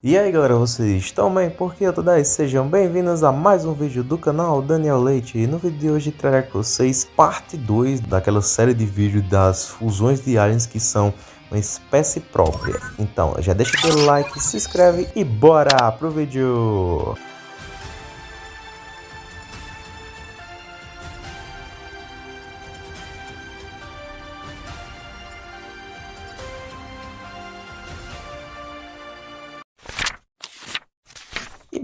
E aí galera, vocês estão bem? Porque eu tô daí, sejam bem-vindos a mais um vídeo do canal Daniel Leite E no vídeo de hoje trarei com vocês parte 2 daquela série de vídeos das fusões de aliens que são uma espécie própria Então já deixa aquele like, se inscreve e bora pro vídeo!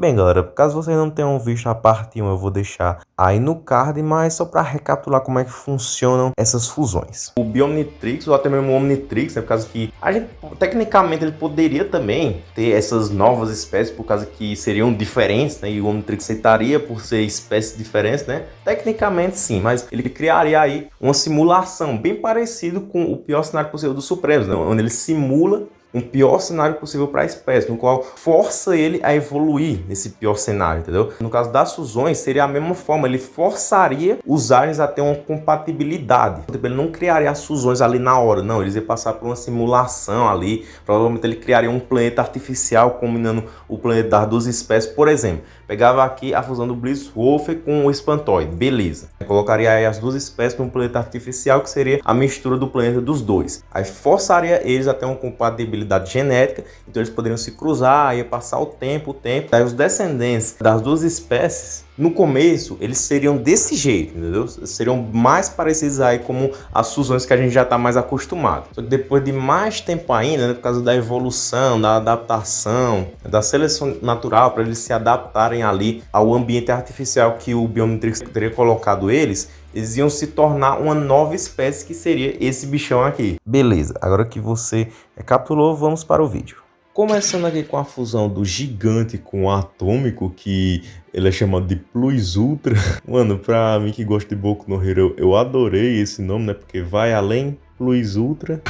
Bem galera, caso vocês não tenham visto a parte 1, eu vou deixar aí no card, mas só para recapitular como é que funcionam essas fusões. O Biomnitrix, ou até mesmo o Omnitrix, é por causa que a gente, tecnicamente, ele poderia também ter essas novas espécies, por causa que seriam diferentes, né? E o Omnitrix aceitaria por ser espécies diferentes, né? Tecnicamente sim, mas ele criaria aí uma simulação bem parecida com o pior cenário possível do Supremos, né? onde ele simula um pior cenário possível para a espécie, no qual força ele a evoluir nesse pior cenário, entendeu? No caso das fusões, seria a mesma forma, ele forçaria os aliens a ter uma compatibilidade. Ele não criaria as fusões ali na hora, não, eles iam passar por uma simulação ali, provavelmente ele criaria um planeta artificial combinando o planeta das duas espécies, por exemplo. Pegava aqui a fusão do Blitzwolf com o Espantoid, beleza. Colocaria aí as duas espécies num planeta artificial, que seria a mistura do planeta dos dois. Aí forçaria eles a ter uma compatibilidade genética, então eles poderiam se cruzar, ia passar o tempo, o tempo. Aí os descendentes das duas espécies no começo, eles seriam desse jeito, entendeu? Seriam mais parecidos aí como as fusões que a gente já está mais acostumado. Só que depois de mais tempo ainda, né, por causa da evolução, da adaptação, da seleção natural, para eles se adaptarem ali ao ambiente artificial que o Biometrix teria colocado eles, eles iam se tornar uma nova espécie que seria esse bichão aqui. Beleza, agora que você recapitulou, vamos para o vídeo. Começando aqui com a fusão do gigante com o atômico, que ele é chamado de Plus Ultra. Mano, pra mim que gosta de Boku no Hero, eu adorei esse nome, né? Porque vai além Plus Ultra.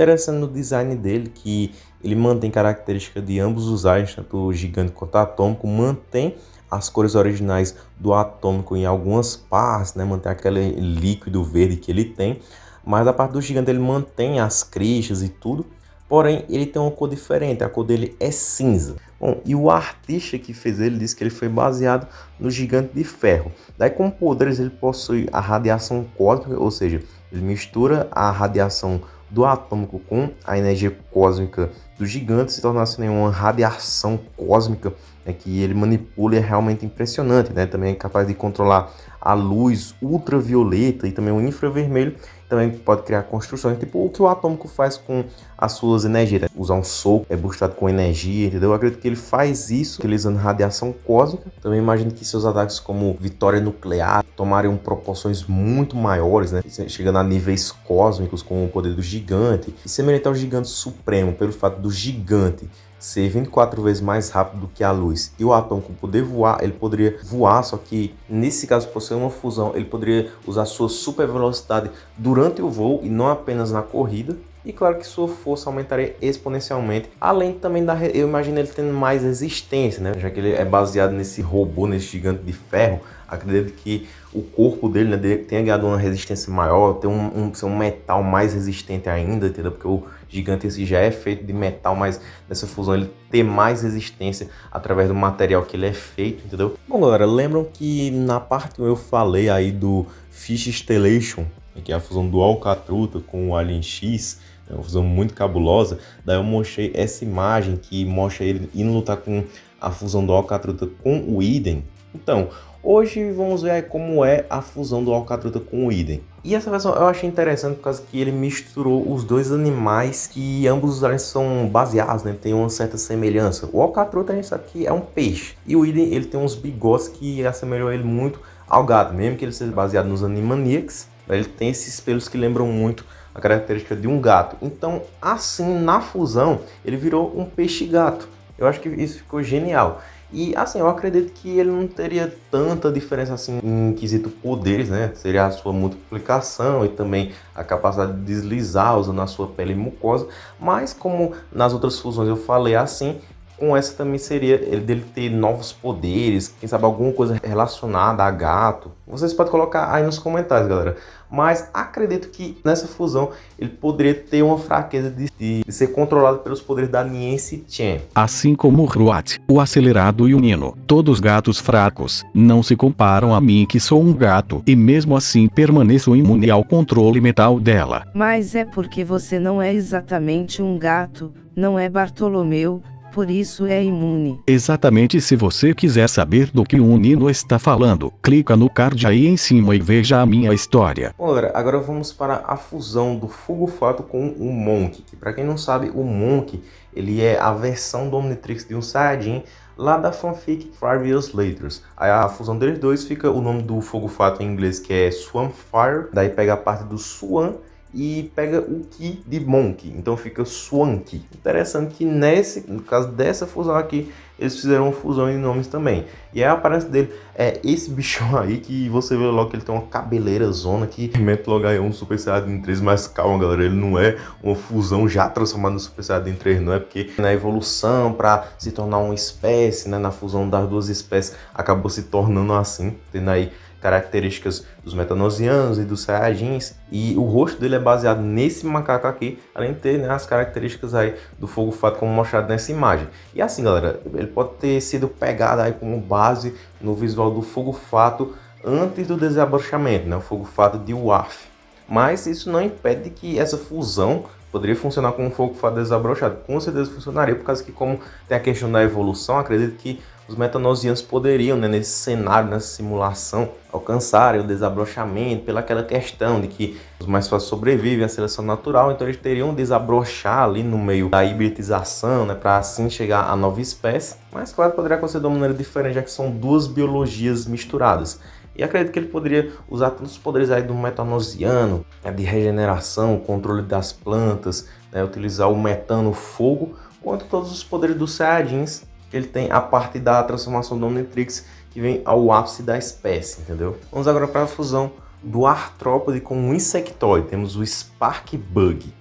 Interessante no design dele que ele mantém características de ambos os aliens, tanto o gigante quanto o atômico, mantém as cores originais do atômico em algumas partes, né? Mantém aquele líquido verde que ele tem mas a parte do gigante ele mantém as crista e tudo, porém ele tem uma cor diferente, a cor dele é cinza. Bom, e o artista que fez ele disse que ele foi baseado no gigante de ferro. Daí com poderes ele possui a radiação cósmica, ou seja, ele mistura a radiação do atômico com a energia cósmica do gigante, se torna assim uma radiação cósmica né, que ele manipula é realmente impressionante. Né? Também é capaz de controlar a luz ultravioleta e também o infravermelho também pode criar construções, tipo o que o atômico faz com as suas energias, né? usar um soco é boostado com energia, entendeu? Eu acredito que ele faz isso utilizando radiação cósmica. Também imagino que seus ataques como vitória nuclear tomariam proporções muito maiores, né? Chegando a níveis cósmicos com o poder do gigante. E semelhante ao gigante supremo, pelo fato do gigante ser 24 vezes mais rápido do que a luz e o atômico poder voar, ele poderia voar, só que nesse caso, por ser uma fusão, ele poderia usar sua super velocidade durante o voo e não apenas na corrida. E claro que sua força aumentaria exponencialmente, além também da, eu imagino ele tendo mais resistência, né? Já que ele é baseado nesse robô, nesse gigante de ferro, acredito que o corpo dele né, tenha ganhado uma resistência maior, ter um, um, um metal mais resistente ainda, entendeu? Porque o gigante esse já é feito de metal, mas nessa fusão ele ter mais resistência através do material que ele é feito, entendeu? Bom, galera, lembram que na parte 1 eu falei aí do Fish Stellation, que é a fusão do Alcatruta com o Alien X, é uma fusão muito cabulosa. Daí eu mostrei essa imagem que mostra ele indo lutar com a fusão do Alcatruta com o Iden. Então, hoje vamos ver como é a fusão do Alcatruta com o Iden. E essa versão eu achei interessante por causa que ele misturou os dois animais que ambos são baseados, né? Tem uma certa semelhança. O Alcatruta a gente sabe que é um peixe. E o Iden ele tem uns bigodes que assemelham ele muito ao gato. Mesmo que ele seja baseado nos Animaniacs, ele tem esses pelos que lembram muito a característica de um gato. Então, assim, na fusão, ele virou um peixe-gato. Eu acho que isso ficou genial. E assim, eu acredito que ele não teria tanta diferença assim em quesito poderes, né? Seria a sua multiplicação e também a capacidade de deslizar usando a sua pele mucosa. Mas como nas outras fusões eu falei assim, com essa também seria ele dele ter novos poderes, quem sabe alguma coisa relacionada a gato. Vocês podem colocar aí nos comentários, galera. Mas acredito que nessa fusão ele poderia ter uma fraqueza de, de ser controlado pelos poderes da Niency Chen. Assim como o Ruat, o acelerado e o Nino, todos gatos fracos, não se comparam a mim que sou um gato e mesmo assim permaneço imune ao controle mental dela. Mas é porque você não é exatamente um gato, não é Bartolomeu, por isso é imune. Exatamente se você quiser saber do que o Nino está falando, clica no card aí em cima e veja a minha história. Bom galera, agora vamos para a fusão do Fogo Fato com o Monk, que para quem não sabe, o Monk, ele é a versão do Omnitrix de um Saiyajin lá da fanfic Five Years Later. Aí a fusão deles dois fica o nome do Fogo Fato em inglês que é Fire, daí pega a parte do Swan e pega o Ki de Monk, então fica Swanky. Interessante que nesse, no caso dessa fusão aqui, eles fizeram uma fusão em nomes também. E a aparência dele é esse bichão aí que você vê logo que ele tem uma cabeleira zona que remete logo aí um Super Saiyajin 3, mas calma galera, ele não é uma fusão já transformada no Super Saiyajin 3, não é porque na evolução para se tornar uma espécie, né, na fusão das duas espécies, acabou se tornando assim, tendo aí características dos metanosianos e dos saiyajins, e o rosto dele é baseado nesse macaco aqui, além de ter né, as características aí do fogo fato como mostrado nessa imagem. E assim galera, ele pode ter sido pegado aí como base no visual do fogo fato antes do desabrochamento, né, o fogo fato de Waf. Mas isso não impede que essa fusão poderia funcionar como um fogo fato desabrochado. Com certeza funcionaria, por causa que como tem a questão da evolução, acredito que os metanosianos poderiam, né, nesse cenário, nessa simulação, alcançarem o desabrochamento pelaquela questão de que os mais fáceis sobrevivem à seleção natural, então eles teriam desabrochar ali no meio da hibridização, né, para assim chegar à nova espécie. Mas claro, poderia acontecer de uma maneira diferente, já que são duas biologias misturadas. E acredito que ele poderia usar todos os poderes aí do metanosiano, né, de regeneração, controle das plantas, né, utilizar o metano, o fogo, quanto todos os poderes dos Saiyajins ele tem a parte da transformação do Omnitrix que vem ao ápice da espécie, entendeu? Vamos agora para a fusão do artrópode com o insectoide. Temos o Spark Bug.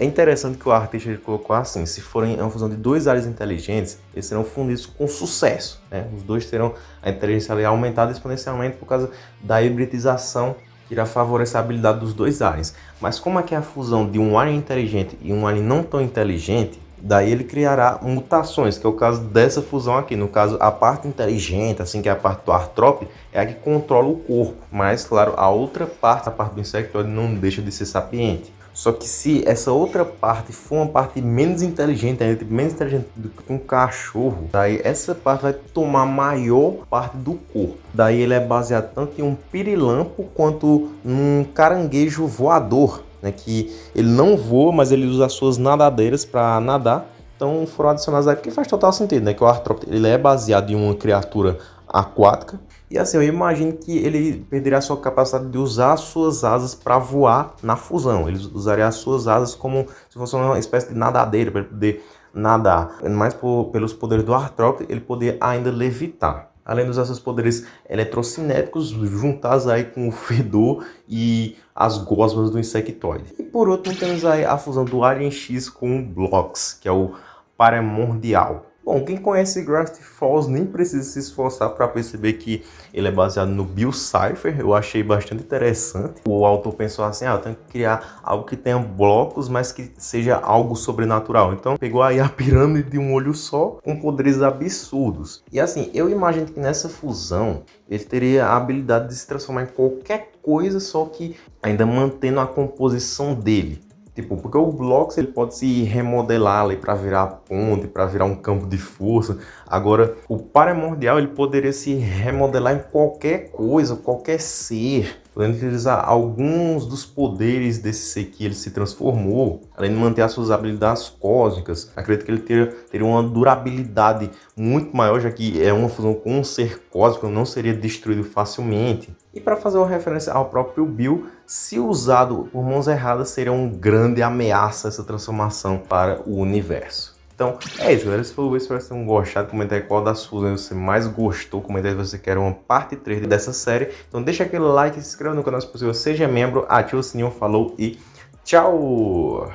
É interessante que o artista ele colocou assim, se forem uma fusão de dois aliens inteligentes, eles serão fundidos com sucesso. Né? Os dois terão a inteligência aumentada exponencialmente por causa da hibridização que irá favorecer a habilidade dos dois aliens. Mas como é que é a fusão de um alien inteligente e um alien não tão inteligente, Daí ele criará mutações, que é o caso dessa fusão aqui. No caso, a parte inteligente, assim que é a parte do artrópode, é a que controla o corpo. Mas, claro, a outra parte, a parte do insectoide, não deixa de ser sapiente. Só que se essa outra parte for uma parte menos inteligente, ainda tipo, menos inteligente do que um cachorro, daí essa parte vai tomar maior parte do corpo. Daí ele é baseado tanto em um pirilampo quanto num caranguejo voador né, que ele não voa, mas ele usa as suas nadadeiras para nadar. Então foram adicionados aí, porque faz total sentido, né? Que o artrópode ele é baseado em uma criatura aquática. E assim, eu imagino que ele perderia a sua capacidade de usar as suas asas para voar na fusão. Ele usaria as suas asas como se fosse uma espécie de nadadeira para poder nadar. Mas por, pelos poderes do artrópode, ele poderia ainda levitar além dos seus poderes eletrocinéticos juntados aí com o fedor e as gosmas do insectoide. E por último temos aí a fusão do Alien X com o Blocks, que é o Paramordial. Bom, quem conhece Gravity Falls nem precisa se esforçar para perceber que ele é baseado no Bill Cipher. Eu achei bastante interessante. O autor pensou assim, ah, eu tenho que criar algo que tenha blocos, mas que seja algo sobrenatural. Então pegou aí a pirâmide de um olho só, com poderes absurdos. E assim, eu imagino que nessa fusão, ele teria a habilidade de se transformar em qualquer coisa, só que ainda mantendo a composição dele. Tipo, porque o Blocks ele pode se remodelar ali para virar ponte, para virar um campo de força. Agora, o Paramordial ele poderia se remodelar em qualquer coisa, qualquer ser podendo utilizar alguns dos poderes desse ser que ele se transformou, além de manter as suas habilidades cósmicas. Acredito que ele teria, teria uma durabilidade muito maior, já que é uma fusão com um ser cósmico, não seria destruído facilmente. E para fazer uma referência ao próprio Bill, se usado por mãos erradas, seria uma grande ameaça essa transformação para o universo. Então, é isso, galera. Se for o vídeo, espero que tenham gostado. Comenta aí qual das fusões você mais gostou. Comenta aí se você quer uma parte 3 dessa série. Então, deixa aquele like, se inscreva no canal se possível, seja membro, ativa o sininho, falou e tchau!